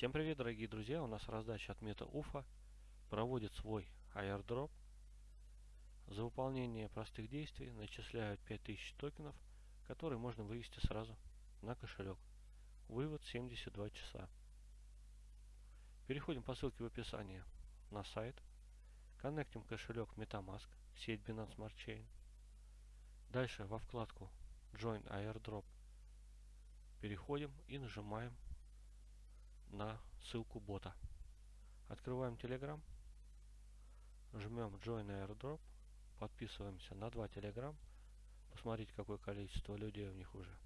Всем привет, дорогие друзья! У нас раздача от Мета Уфа проводит свой airdrop. За выполнение простых действий начисляют 5000 токенов, которые можно вывести сразу на кошелек. Вывод 72 часа. Переходим по ссылке в описании на сайт. Коннектим кошелек MetaMask, сеть Binance Smart Chain. Дальше во вкладку Join Airdrop переходим и нажимаем на ссылку бота. Открываем Telegram, жмем Join Airdrop, подписываемся на два Telegram. Посмотрите, какое количество людей у них уже.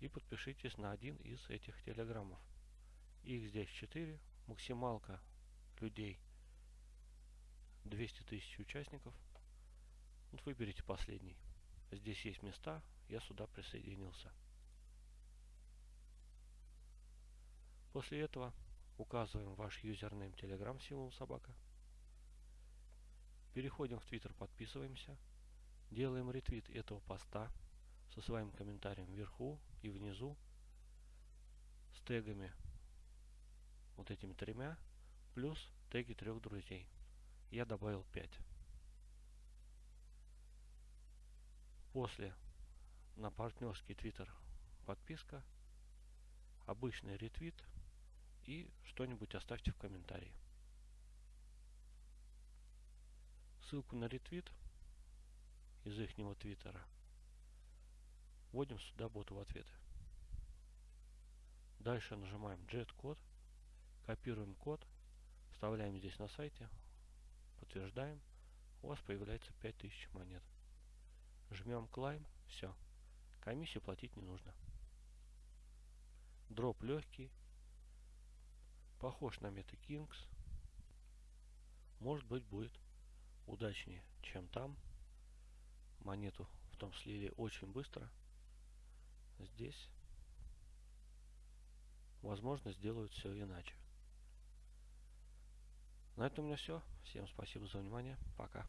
И подпишитесь на один из этих телеграммов. Их здесь 4. Максималка людей 200 тысяч участников. Вот выберите последний. Здесь есть места, я сюда присоединился. После этого указываем ваш юзернейм Telegram символ собака. Переходим в Twitter, подписываемся. Делаем ретвит этого поста со своим комментарием вверху и внизу с тегами вот этими тремя плюс теги трех друзей. Я добавил 5. После на партнерский твиттер подписка, обычный ретвит и что-нибудь оставьте в комментарии. Ссылку на ретвит из их твиттера вводим сюда боту в ответы. Дальше нажимаем Jet код, копируем код, вставляем здесь на сайте, подтверждаем, у вас появляется 5000 монет. Жмем Climb, все, комиссию платить не нужно. Дроп легкий, похож на MetaKings. Может быть будет удачнее, чем там. Монету в том слили очень быстро. Здесь, возможно, сделают все иначе. На этом у меня все. Всем спасибо за внимание. Пока.